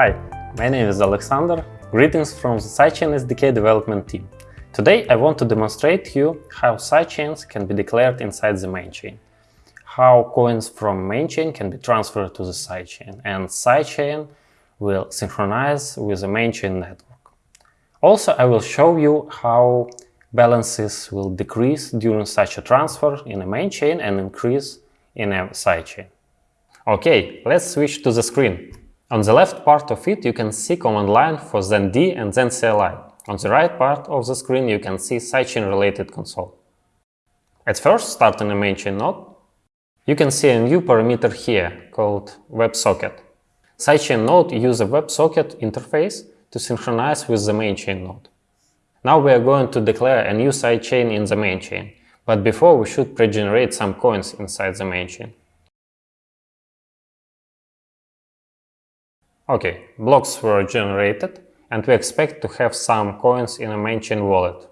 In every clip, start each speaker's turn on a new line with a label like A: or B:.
A: Hi, my name is Alexander. Greetings from the Sidechain SDK development team. Today I want to demonstrate to you how sidechains can be declared inside the main chain, how coins from main chain can be transferred to the sidechain, and sidechain will synchronize with the main chain network. Also, I will show you how balances will decrease during such a transfer in a main chain and increase in a sidechain. Okay, let's switch to the screen. On the left part of it, you can see command line for ZenD and ZenCLI. On the right part of the screen, you can see sidechain-related console. At first, starting a main chain node, you can see a new parameter here called WebSocket. Sidechain node uses a WebSocket interface to synchronize with the main chain node. Now we are going to declare a new sidechain in the main chain, but before we should pre-generate some coins inside the main Okay, blocks were generated and we expect to have some coins in a main chain wallet.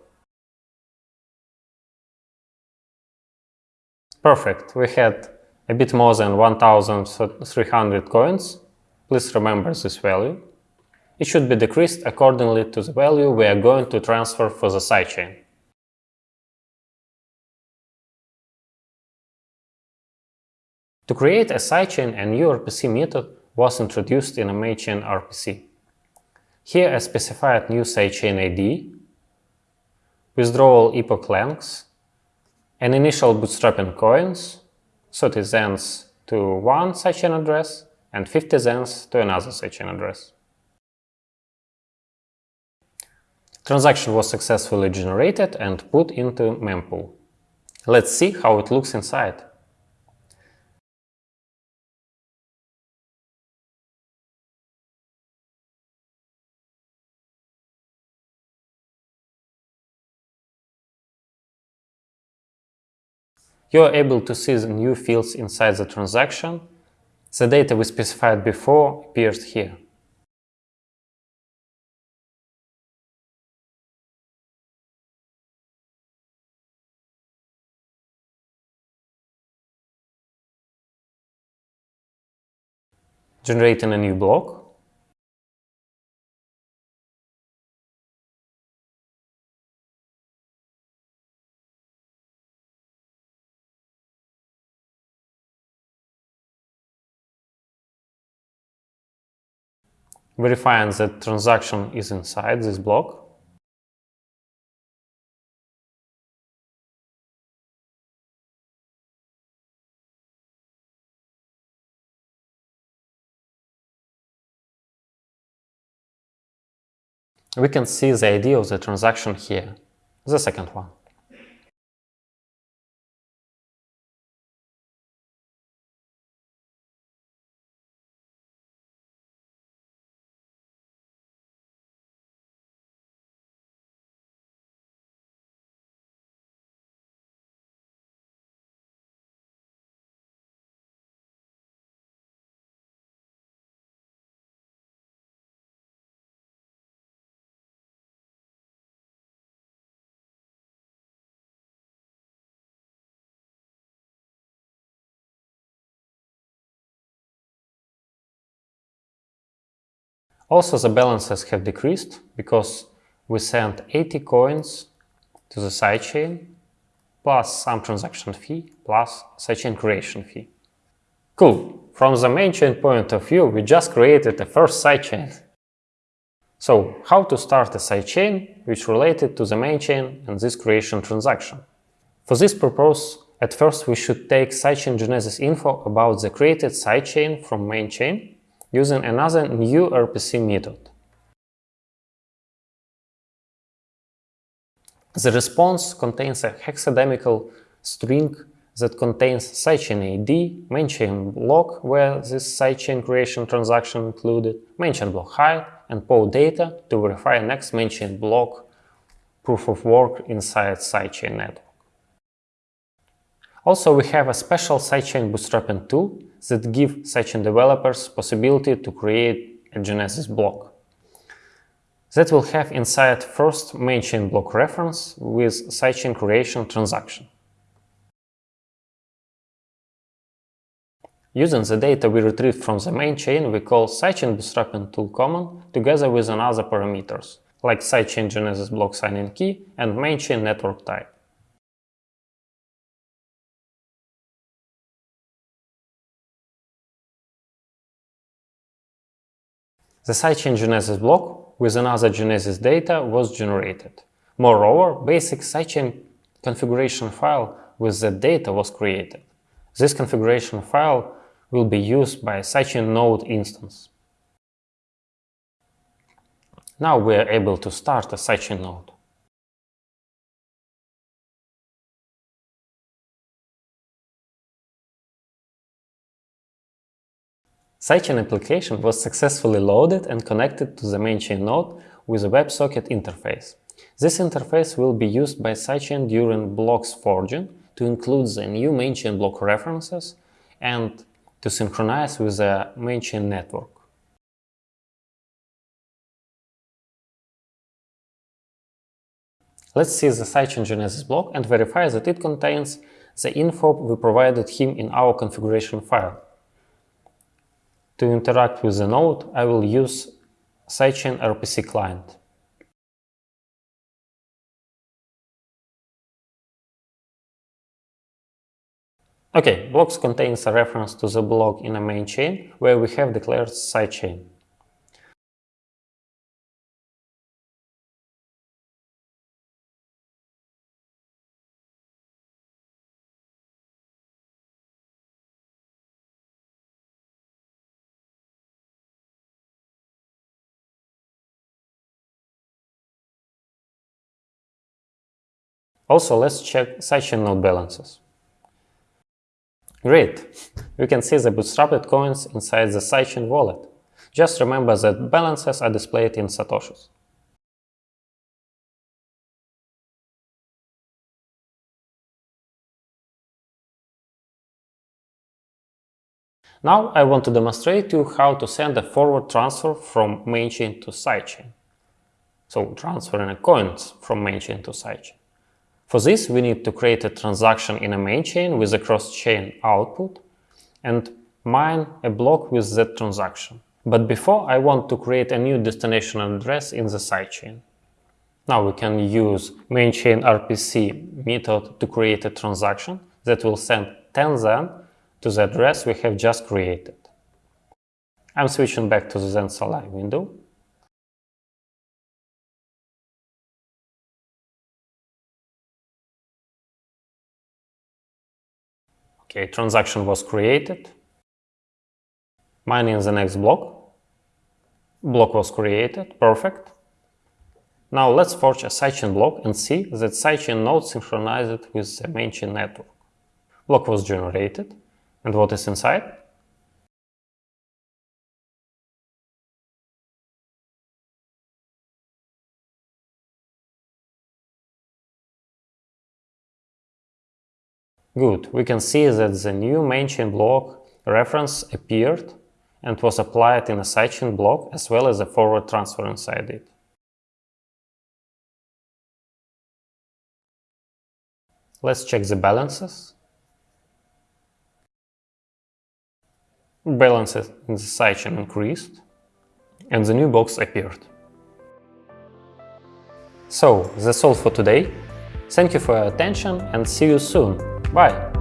A: Perfect, we had a bit more than 1300 coins. Please remember this value. It should be decreased accordingly to the value we are going to transfer for the sidechain. To create a sidechain, a new RPC method was introduced in a MainChain RPC. Here I specified new sidechain ID, withdrawal epoch lengths, an initial bootstrapping coins, 30 zens to one sidechain address and 50 zens to another sidechain address. Transaction was successfully generated and put into mempool. Let's see how it looks inside. You are able to see the new fields inside the transaction. The data we specified before appears here. Generating a new block. Verifying that transaction is inside this block. We can see the ID of the transaction here, the second one. Also, the balances have decreased because we sent 80 coins to the sidechain, plus some transaction fee, plus sidechain creation fee. Cool! From the main chain point of view, we just created the first sidechain. So, how to start a sidechain which related to the main chain and this creation transaction? For this purpose, at first we should take sidechain genesis info about the created sidechain from main chain using another new RPC method. The response contains a hexadecimal string that contains sidechain ID, mainchain block where this sidechain creation transaction included, mainchain block height, and POW data to verify next mainchain block proof of work inside sidechain network. Also, we have a special sidechain bootstrapping tool that give sidechain developers possibility to create a Genesis block. That will have inside first main chain block reference with sidechain creation transaction. Using the data we retrieved from the main chain, we call sidechain bootstrapping tool common together with another parameters, like sidechain genesis block signing key and main chain network type. The sidechain genesis block with another genesis data was generated. Moreover, basic sidechain configuration file with the data was created. This configuration file will be used by sidechain node instance. Now we are able to start a sidechain node. Sidechain application was successfully loaded and connected to the main chain node with a WebSocket interface. This interface will be used by sidechain during blocks forging to include the new main chain block references and to synchronize with the main chain network. Let's see the sidechain genesis block and verify that it contains the info we provided him in our configuration file. To interact with the node, I will use sidechain RPC client. Okay, blocks contains a reference to the block in a main chain where we have declared sidechain. Also, let's check sidechain node balances. Great! We can see the bootstrapped coins inside the sidechain wallet. Just remember that balances are displayed in satoshis. Now I want to demonstrate to you how to send a forward transfer from mainchain to sidechain. So transferring coins from mainchain to sidechain. For this, we need to create a transaction in a main chain with a cross-chain output and mine a block with that transaction. But before, I want to create a new destination address in the sidechain. Now we can use main chain RPC method to create a transaction that will send 10 Zen to the address we have just created. I'm switching back to the Zen Live window Okay, transaction was created. Mining the next block. Block was created, perfect. Now let's forge a sidechain block and see that sidechain node synchronized with the mainchain network. Block was generated, and what is inside? Good, we can see that the new mainchain block reference appeared and was applied in a sidechain block as well as a forward transfer inside it. Let's check the balances. Balances in the sidechain increased and the new box appeared. So, that's all for today. Thank you for your attention and see you soon. Bye.